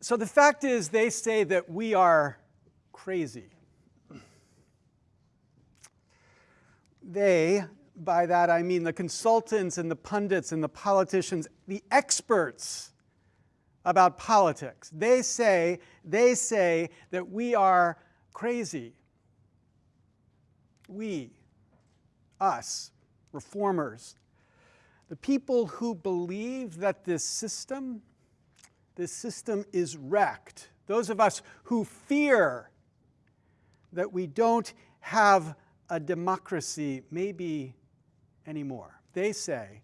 So the fact is, they say that we are crazy. They, by that I mean the consultants and the pundits and the politicians, the experts about politics. They say, they say that we are crazy. We, us, reformers, the people who believe that this system, this system is wrecked. Those of us who fear that we don't have a democracy maybe anymore. They say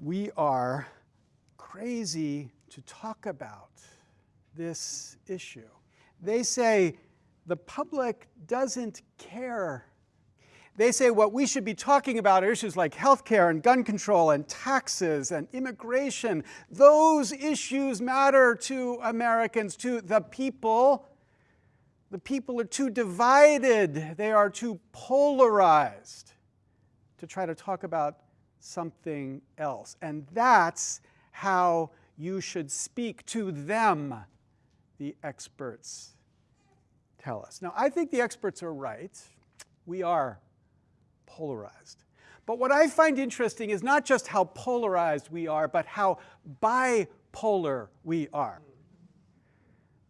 we are crazy to talk about this issue. They say the public doesn't care. They say what we should be talking about are issues like healthcare and gun control and taxes and immigration. Those issues matter to Americans, to the people. The people are too divided. They are too polarized to try to talk about something else. And that's how you should speak to them, the experts tell us. Now, I think the experts are right. We are polarized. But what I find interesting is not just how polarized we are, but how bipolar we are.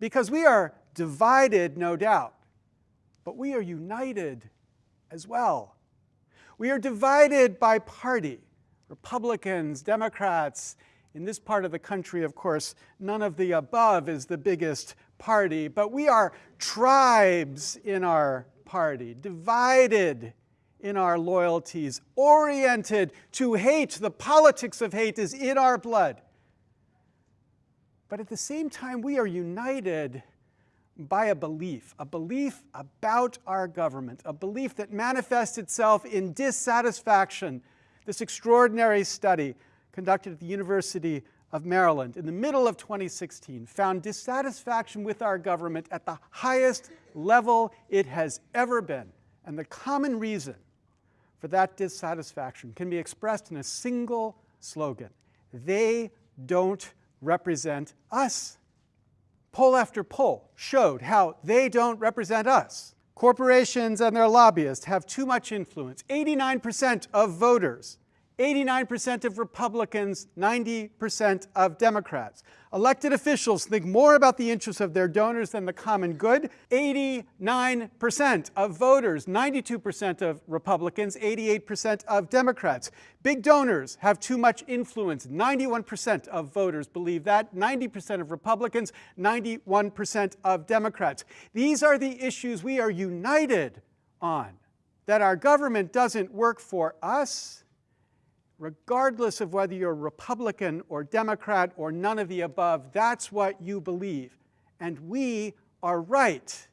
Because we are divided, no doubt, but we are united as well. We are divided by party, Republicans, Democrats, in this part of the country, of course, none of the above is the biggest party, but we are tribes in our party, divided in our loyalties, oriented to hate. The politics of hate is in our blood. But at the same time, we are united by a belief, a belief about our government, a belief that manifests itself in dissatisfaction. This extraordinary study conducted at the University of Maryland in the middle of 2016 found dissatisfaction with our government at the highest level it has ever been. And the common reason for that dissatisfaction can be expressed in a single slogan. They don't represent us. Poll after poll showed how they don't represent us. Corporations and their lobbyists have too much influence. 89% of voters 89% of Republicans, 90% of Democrats. Elected officials think more about the interests of their donors than the common good. 89% of voters, 92% of Republicans, 88% of Democrats. Big donors have too much influence. 91% of voters believe that. 90% of Republicans, 91% of Democrats. These are the issues we are united on. That our government doesn't work for us, regardless of whether you're Republican or Democrat or none of the above, that's what you believe. And we are right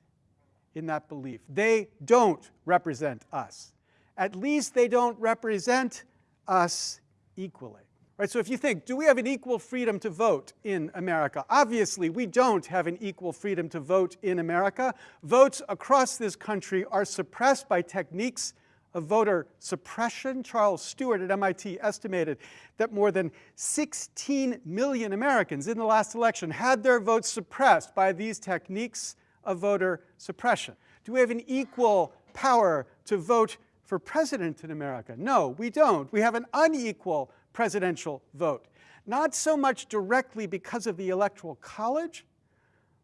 in that belief. They don't represent us. At least they don't represent us equally. Right, so if you think, do we have an equal freedom to vote in America? Obviously, we don't have an equal freedom to vote in America. Votes across this country are suppressed by techniques of voter suppression. Charles Stewart at MIT estimated that more than 16 million Americans in the last election had their votes suppressed by these techniques of voter suppression. Do we have an equal power to vote for president in America? No, we don't. We have an unequal presidential vote. Not so much directly because of the Electoral College,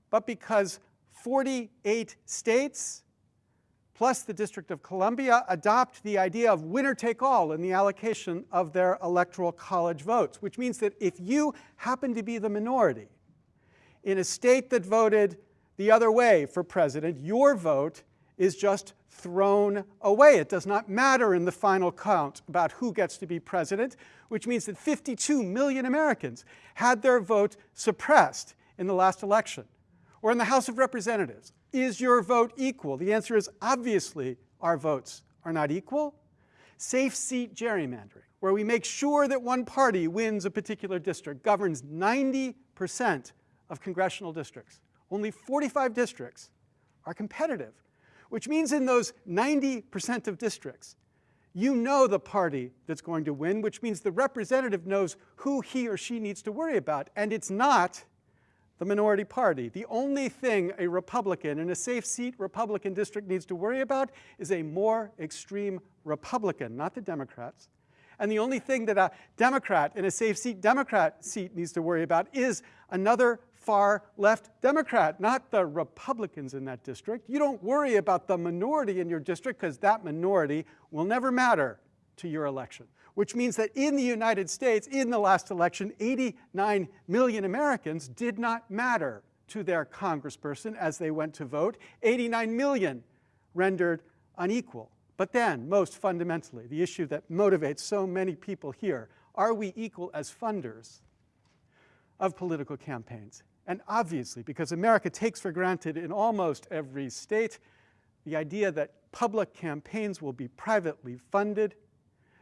but because 48 states plus the District of Columbia adopt the idea of winner take all in the allocation of their electoral college votes, which means that if you happen to be the minority in a state that voted the other way for president, your vote is just thrown away. It does not matter in the final count about who gets to be president, which means that 52 million Americans had their vote suppressed in the last election. Or in the House of Representatives, is your vote equal? The answer is obviously our votes are not equal. Safe seat gerrymandering, where we make sure that one party wins a particular district, governs 90% of congressional districts. Only 45 districts are competitive, which means in those 90% of districts, you know the party that's going to win, which means the representative knows who he or she needs to worry about. And it's not the minority party. The only thing a Republican in a safe seat Republican district needs to worry about is a more extreme Republican, not the Democrats. And the only thing that a Democrat in a safe seat Democrat seat needs to worry about is another far left Democrat, not the Republicans in that district. You don't worry about the minority in your district because that minority will never matter to your election which means that in the United States, in the last election, 89 million Americans did not matter to their congressperson as they went to vote. 89 million rendered unequal. But then, most fundamentally, the issue that motivates so many people here, are we equal as funders of political campaigns? And obviously, because America takes for granted in almost every state the idea that public campaigns will be privately funded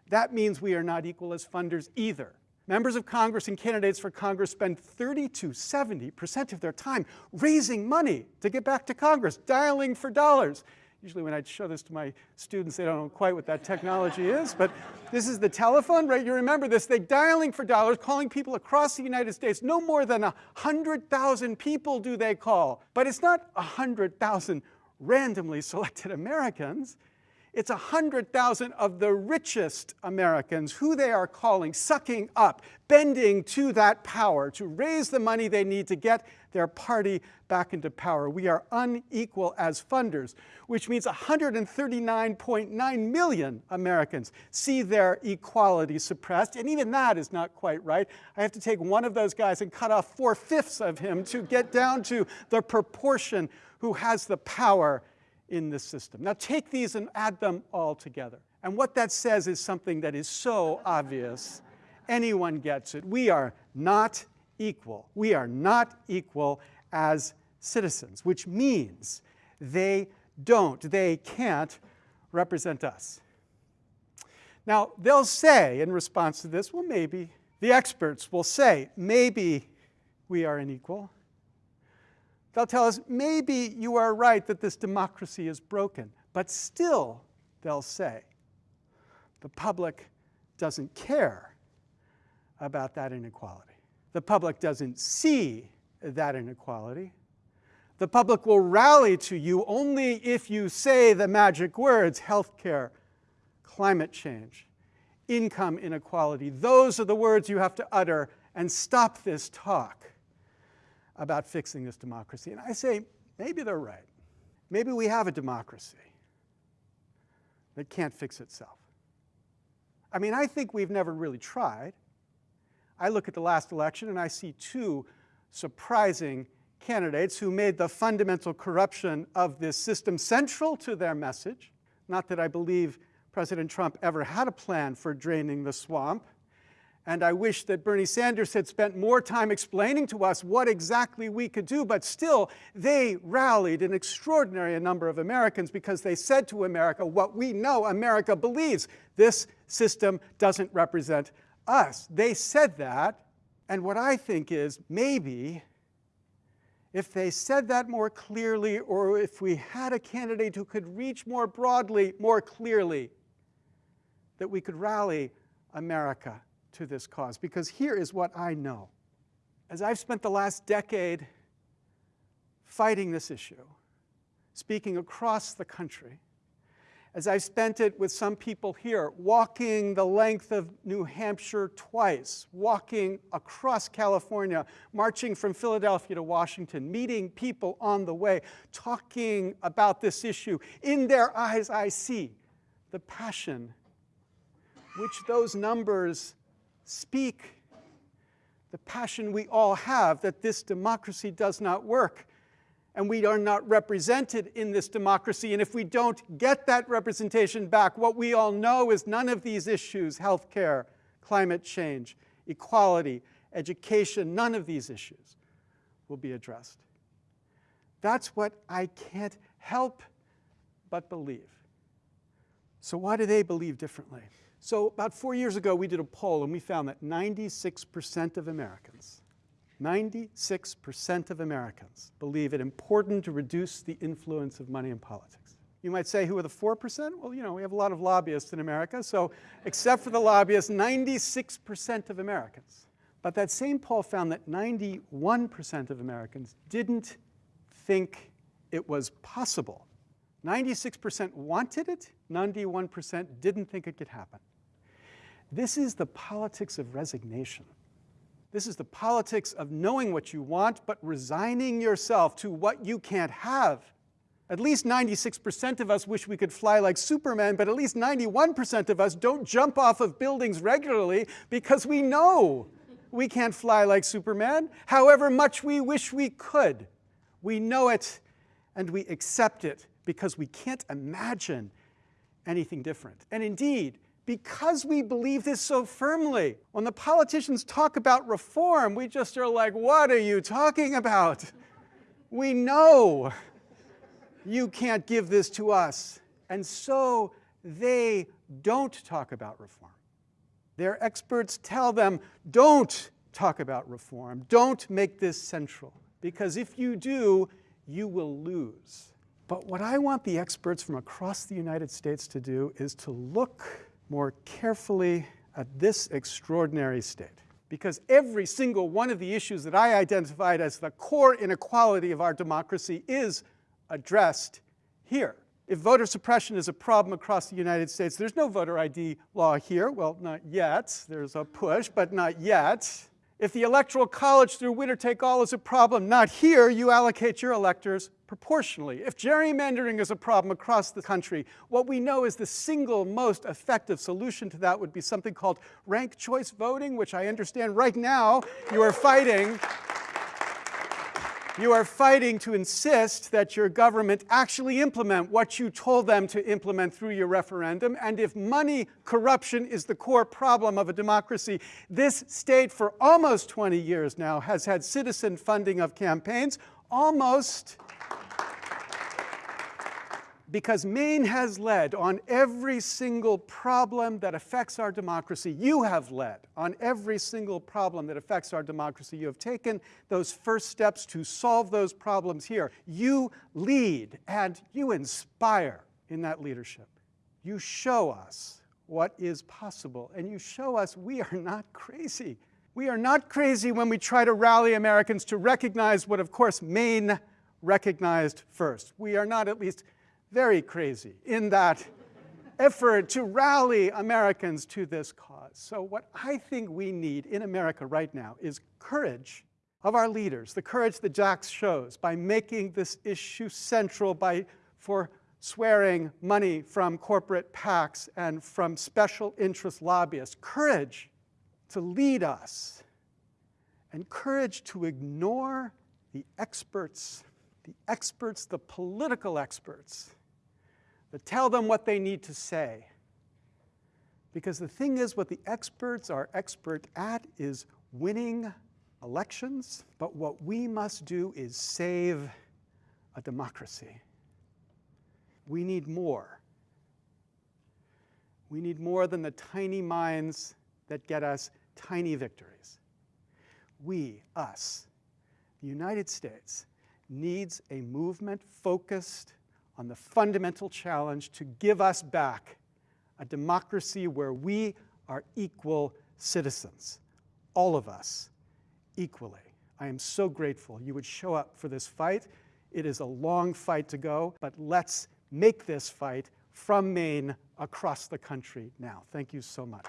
that means we are not equal as funders either. Members of Congress and candidates for Congress spend 30 to 70% of their time raising money to get back to Congress, dialing for dollars. Usually when I show this to my students, they don't know quite what that technology is, but this is the telephone, right? You remember this, they dialing for dollars, calling people across the United States. No more than 100,000 people do they call. But it's not 100,000 randomly selected Americans. It's 100,000 of the richest Americans who they are calling, sucking up, bending to that power to raise the money they need to get their party back into power. We are unequal as funders, which means 139.9 million Americans see their equality suppressed, and even that is not quite right. I have to take one of those guys and cut off four-fifths of him to get down to the proportion who has the power in this system. Now take these and add them all together. And what that says is something that is so obvious, anyone gets it. We are not equal. We are not equal as citizens, which means they don't, they can't represent us. Now, they'll say in response to this, well, maybe. The experts will say, maybe we are unequal. They'll tell us, maybe you are right that this democracy is broken. But still, they'll say, the public doesn't care about that inequality. The public doesn't see that inequality. The public will rally to you only if you say the magic words, healthcare, climate change, income inequality. Those are the words you have to utter and stop this talk about fixing this democracy. And I say, maybe they're right. Maybe we have a democracy that can't fix itself. I mean, I think we've never really tried. I look at the last election and I see two surprising candidates who made the fundamental corruption of this system central to their message. Not that I believe President Trump ever had a plan for draining the swamp, and I wish that Bernie Sanders had spent more time explaining to us what exactly we could do, but still, they rallied an extraordinary number of Americans because they said to America what we know America believes. This system doesn't represent us. They said that, and what I think is maybe if they said that more clearly or if we had a candidate who could reach more broadly, more clearly, that we could rally America to this cause because here is what I know. As I've spent the last decade fighting this issue, speaking across the country, as I've spent it with some people here, walking the length of New Hampshire twice, walking across California, marching from Philadelphia to Washington, meeting people on the way, talking about this issue, in their eyes I see the passion which those numbers speak the passion we all have that this democracy does not work and we are not represented in this democracy. And if we don't get that representation back, what we all know is none of these issues, healthcare, climate change, equality, education, none of these issues will be addressed. That's what I can't help but believe. So why do they believe differently? So about four years ago, we did a poll and we found that 96% of Americans, 96% of Americans believe it important to reduce the influence of money in politics. You might say, who are the 4%? Well, you know, we have a lot of lobbyists in America, so except for the lobbyists, 96% of Americans But that same poll found that 91% of Americans didn't think it was possible. 96% wanted it, 91% didn't think it could happen. This is the politics of resignation. This is the politics of knowing what you want, but resigning yourself to what you can't have. At least 96% of us wish we could fly like Superman, but at least 91% of us don't jump off of buildings regularly because we know we can't fly like Superman, however much we wish we could. We know it and we accept it because we can't imagine anything different. And indeed, because we believe this so firmly, when the politicians talk about reform, we just are like, what are you talking about? We know you can't give this to us. And so they don't talk about reform. Their experts tell them, don't talk about reform. Don't make this central. Because if you do, you will lose. But what I want the experts from across the United States to do is to look more carefully at this extraordinary state. Because every single one of the issues that I identified as the core inequality of our democracy is addressed here. If voter suppression is a problem across the United States, there's no voter ID law here. Well, not yet. There's a push, but not yet. If the Electoral College through winner-take-all is a problem, not here, you allocate your electors proportionally. If gerrymandering is a problem across the country, what we know is the single most effective solution to that would be something called ranked choice voting, which I understand right now you are fighting. You are fighting to insist that your government actually implement what you told them to implement through your referendum. And if money corruption is the core problem of a democracy, this state for almost 20 years now has had citizen funding of campaigns almost because Maine has led on every single problem that affects our democracy. You have led on every single problem that affects our democracy. You have taken those first steps to solve those problems here. You lead and you inspire in that leadership. You show us what is possible, and you show us we are not crazy. We are not crazy when we try to rally Americans to recognize what, of course, Maine recognized first. We are not at least very crazy in that effort to rally Americans to this cause. So what I think we need in America right now is courage of our leaders, the courage that Jax shows by making this issue central, by for swearing money from corporate PACs and from special interest lobbyists, courage to lead us, and courage to ignore the experts, the experts, the political experts, but tell them what they need to say. Because the thing is, what the experts are expert at is winning elections, but what we must do is save a democracy. We need more. We need more than the tiny minds that get us tiny victories. We, us, the United States, needs a movement focused on the fundamental challenge to give us back a democracy where we are equal citizens, all of us, equally. I am so grateful you would show up for this fight. It is a long fight to go, but let's make this fight from Maine across the country now. Thank you so much.